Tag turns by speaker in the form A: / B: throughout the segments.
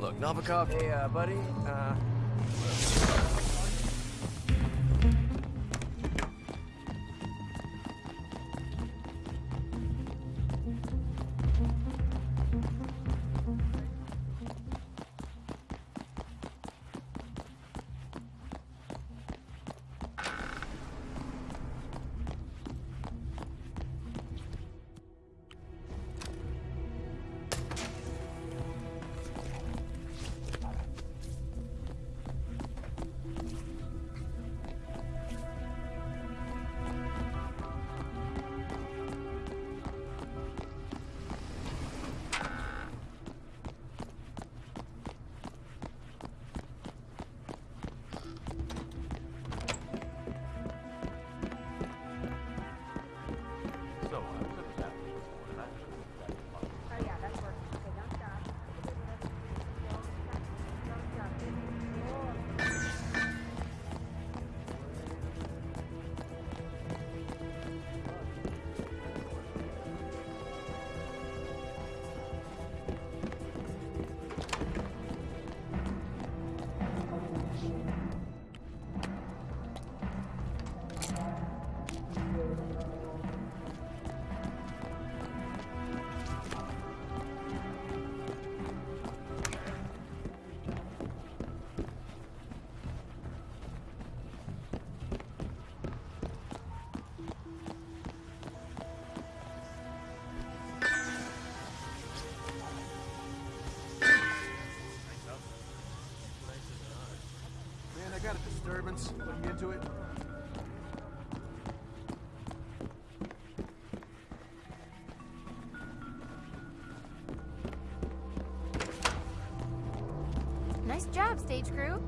A: Look, Novikov, hey, uh, buddy, uh...
B: disturbance. Looking into it.
C: Nice job, stage crew.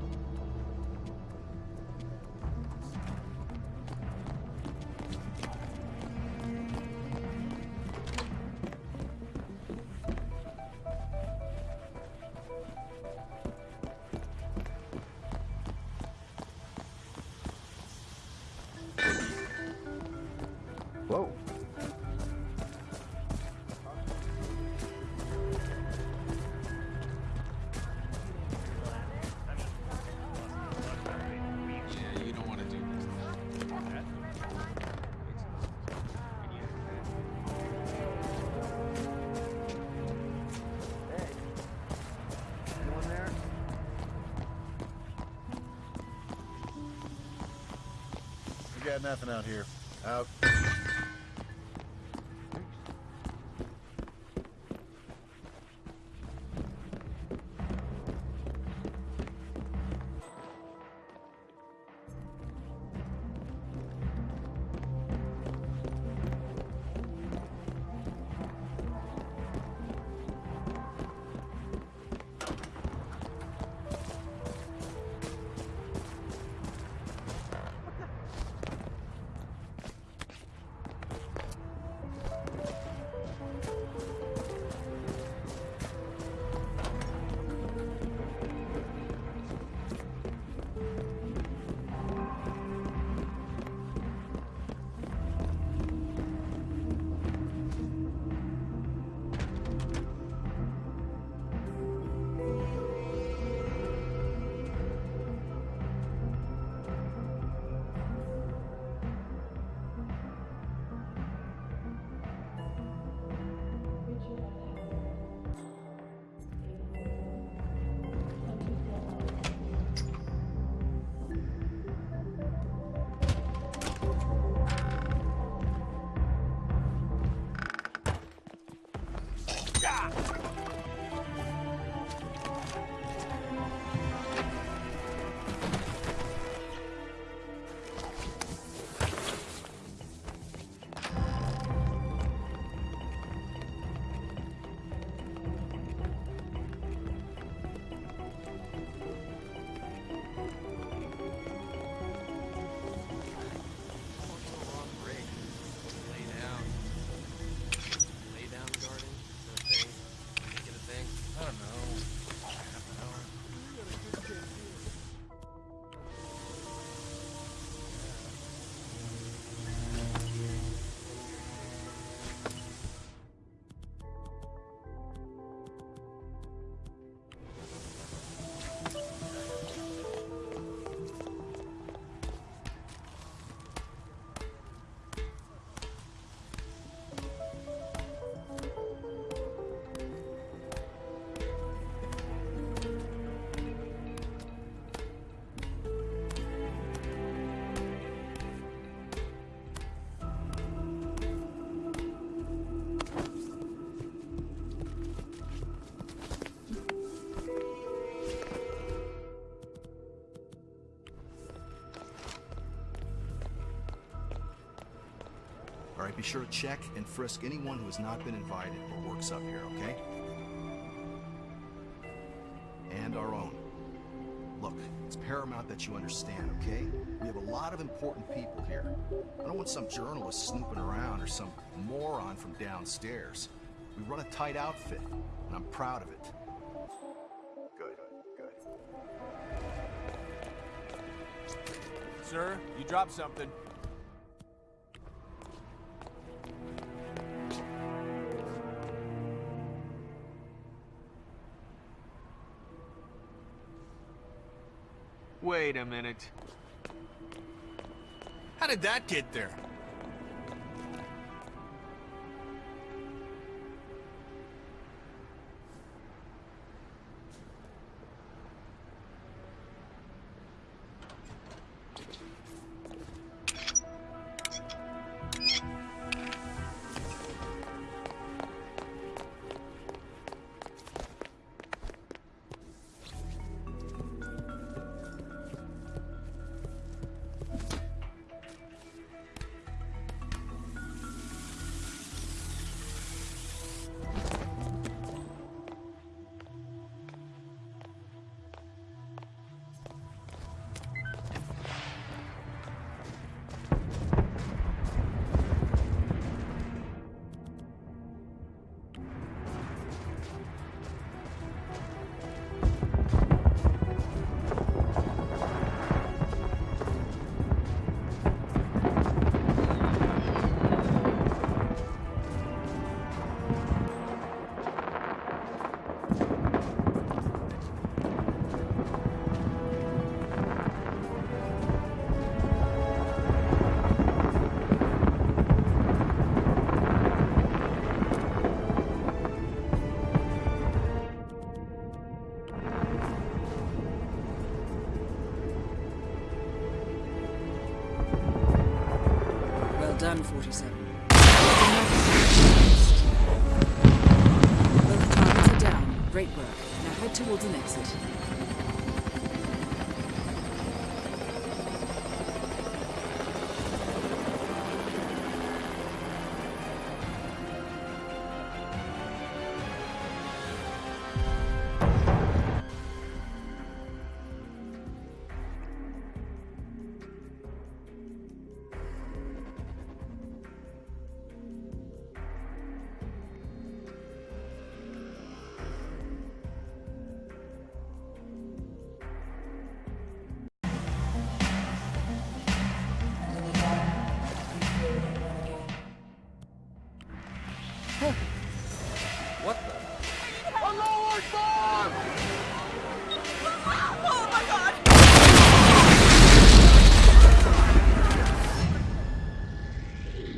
D: Got nothing out here. Out.
E: Sure to check and frisk anyone who has not been invited or works up here, okay? And our own. Look, it's paramount that you understand, okay? We have a lot of important people here. I don't want some journalist snooping around or some moron from downstairs. We run a tight outfit, and I'm proud of it.
D: Good, good.
A: Sir, you dropped something. Wait a minute.
B: How did that get there?
F: Done, 47. Both targets are down. Great work. Now head towards an exit.